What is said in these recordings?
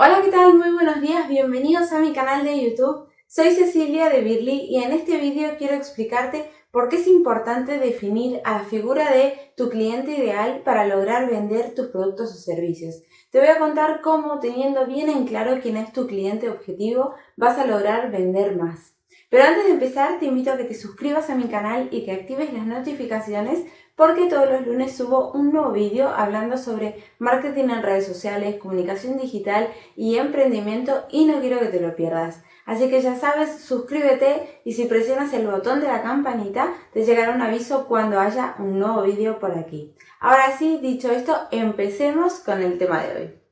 Hola, ¿qué tal? Muy buenos días, bienvenidos a mi canal de YouTube. Soy Cecilia de Birly y en este vídeo quiero explicarte por qué es importante definir a la figura de tu cliente ideal para lograr vender tus productos o servicios. Te voy a contar cómo, teniendo bien en claro quién es tu cliente objetivo, vas a lograr vender más. Pero antes de empezar, te invito a que te suscribas a mi canal y que actives las notificaciones porque todos los lunes subo un nuevo vídeo hablando sobre marketing en redes sociales, comunicación digital y emprendimiento y no quiero que te lo pierdas. Así que ya sabes, suscríbete y si presionas el botón de la campanita te llegará un aviso cuando haya un nuevo vídeo por aquí. Ahora sí, dicho esto, empecemos con el tema de hoy.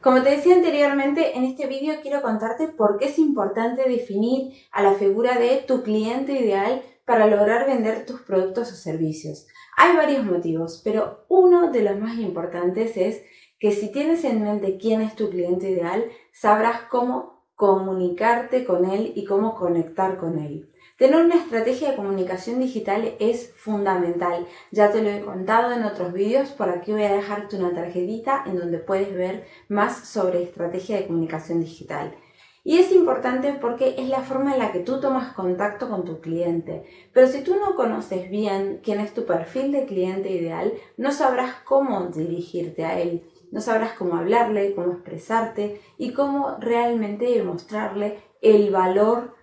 Como te decía anteriormente, en este vídeo quiero contarte por qué es importante definir a la figura de tu cliente ideal para lograr vender tus productos o servicios. Hay varios motivos, pero uno de los más importantes es que si tienes en mente quién es tu cliente ideal, sabrás cómo comunicarte con él y cómo conectar con él. Tener una estrategia de comunicación digital es fundamental. Ya te lo he contado en otros vídeos, por aquí voy a dejarte una tarjetita en donde puedes ver más sobre estrategia de comunicación digital. Y es importante porque es la forma en la que tú tomas contacto con tu cliente. Pero si tú no conoces bien quién es tu perfil de cliente ideal, no sabrás cómo dirigirte a él. No sabrás cómo hablarle, cómo expresarte y cómo realmente demostrarle el valor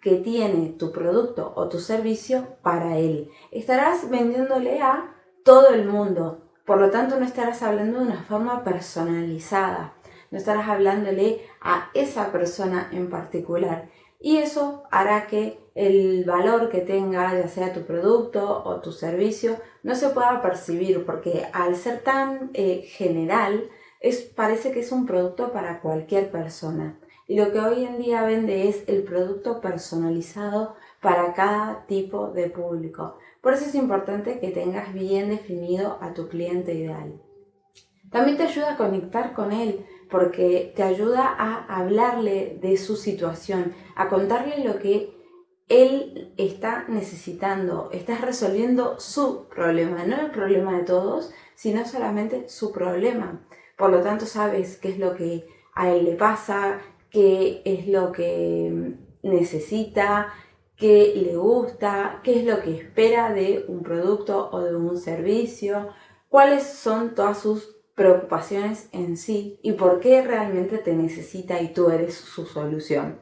que tiene tu producto o tu servicio para él. Estarás vendiéndole a todo el mundo, por lo tanto no estarás hablando de una forma personalizada, no estarás hablándole a esa persona en particular. Y eso hará que el valor que tenga, ya sea tu producto o tu servicio, no se pueda percibir, porque al ser tan eh, general, es, parece que es un producto para cualquier persona. Y lo que hoy en día vende es el producto personalizado para cada tipo de público. Por eso es importante que tengas bien definido a tu cliente ideal. También te ayuda a conectar con él porque te ayuda a hablarle de su situación, a contarle lo que él está necesitando. Estás resolviendo su problema, no el problema de todos, sino solamente su problema. Por lo tanto, sabes qué es lo que a él le pasa, qué es lo que necesita, qué le gusta, qué es lo que espera de un producto o de un servicio, cuáles son todas sus preocupaciones en sí y por qué realmente te necesita y tú eres su solución.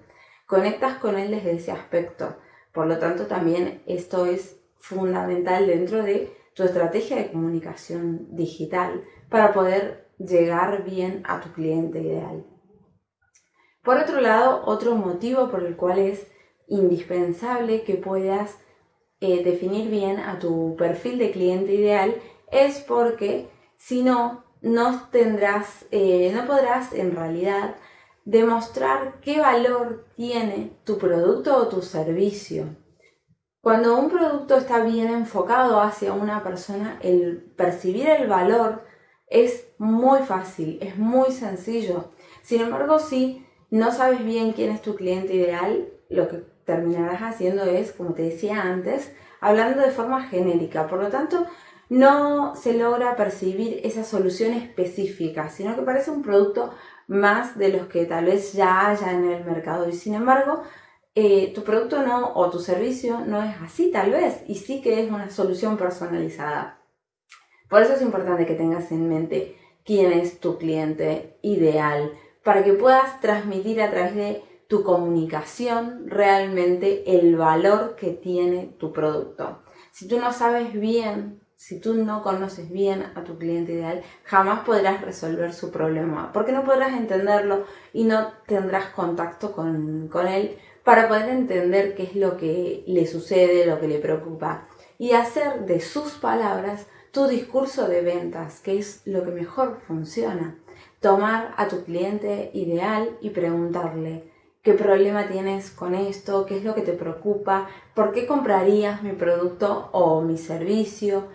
Conectas con él desde ese aspecto. Por lo tanto, también esto es fundamental dentro de tu estrategia de comunicación digital para poder llegar bien a tu cliente ideal. Por otro lado, otro motivo por el cual es indispensable que puedas eh, definir bien a tu perfil de cliente ideal es porque si no, no tendrás, eh, no podrás en realidad demostrar qué valor tiene tu producto o tu servicio. Cuando un producto está bien enfocado hacia una persona, el percibir el valor es muy fácil, es muy sencillo. Sin embargo, si no sabes bien quién es tu cliente ideal, lo que terminarás haciendo es, como te decía antes, hablando de forma genérica. Por lo tanto, no se logra percibir esa solución específica, sino que parece un producto más de los que tal vez ya haya en el mercado. Y sin embargo, eh, tu producto no o tu servicio no es así tal vez, y sí que es una solución personalizada. Por eso es importante que tengas en mente quién es tu cliente ideal para que puedas transmitir a través de tu comunicación realmente el valor que tiene tu producto. Si tú no sabes bien, si tú no conoces bien a tu cliente ideal, jamás podrás resolver su problema, porque no podrás entenderlo y no tendrás contacto con, con él para poder entender qué es lo que le sucede, lo que le preocupa. Y hacer de sus palabras tu discurso de ventas, que es lo que mejor funciona. Tomar a tu cliente ideal y preguntarle qué problema tienes con esto, qué es lo que te preocupa, por qué comprarías mi producto o mi servicio,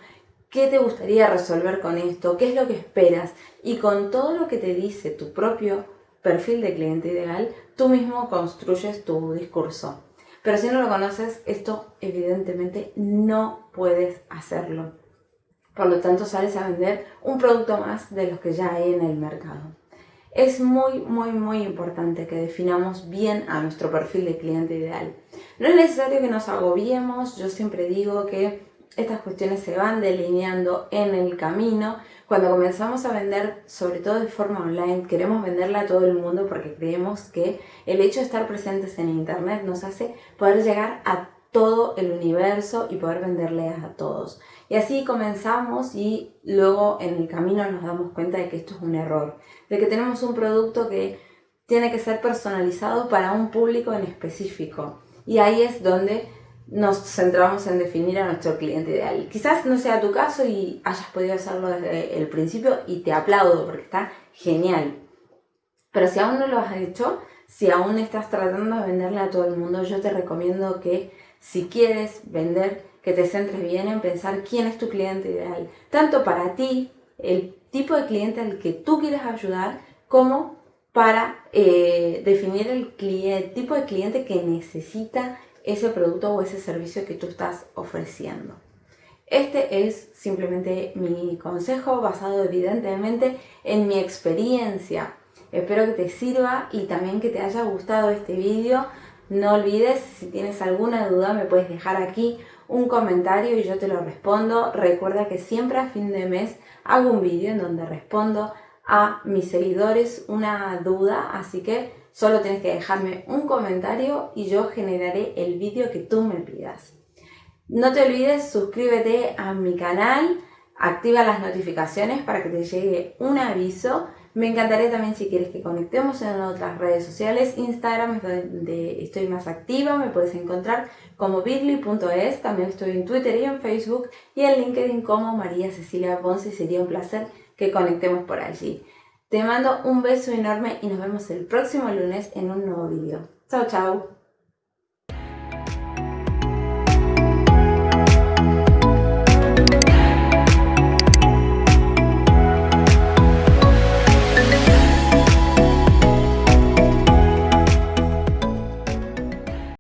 qué te gustaría resolver con esto, qué es lo que esperas y con todo lo que te dice tu propio perfil de cliente ideal, tú mismo construyes tu discurso. Pero si no lo conoces, esto evidentemente no puedes hacerlo. Por lo tanto, sales a vender un producto más de los que ya hay en el mercado. Es muy, muy, muy importante que definamos bien a nuestro perfil de cliente ideal. No es necesario que nos agobiemos, yo siempre digo que estas cuestiones se van delineando en el camino. Cuando comenzamos a vender, sobre todo de forma online, queremos venderla a todo el mundo porque creemos que el hecho de estar presentes en internet nos hace poder llegar a todo el universo y poder venderle a todos. Y así comenzamos y luego en el camino nos damos cuenta de que esto es un error, de que tenemos un producto que tiene que ser personalizado para un público en específico. Y ahí es donde nos centramos en definir a nuestro cliente ideal. Quizás no sea tu caso y hayas podido hacerlo desde el principio y te aplaudo porque está genial. Pero si aún no lo has hecho, si aún estás tratando de venderle a todo el mundo, yo te recomiendo que si quieres vender, que te centres bien en pensar quién es tu cliente ideal. Tanto para ti, el tipo de cliente al que tú quieres ayudar, como para eh, definir el, el tipo de cliente que necesita ese producto o ese servicio que tú estás ofreciendo. Este es simplemente mi consejo basado evidentemente en mi experiencia. Espero que te sirva y también que te haya gustado este vídeo. No olvides, si tienes alguna duda me puedes dejar aquí un comentario y yo te lo respondo. Recuerda que siempre a fin de mes hago un vídeo en donde respondo a mis seguidores una duda, así que Solo tienes que dejarme un comentario y yo generaré el vídeo que tú me pidas. No te olvides, suscríbete a mi canal, activa las notificaciones para que te llegue un aviso. Me encantaría también si quieres que conectemos en otras redes sociales. Instagram es donde estoy más activa, me puedes encontrar como bit.ly.es. También estoy en Twitter y en Facebook y en LinkedIn como María Cecilia Ponce. Sería un placer que conectemos por allí. Te mando un beso enorme y nos vemos el próximo lunes en un nuevo vídeo. Chao, chao.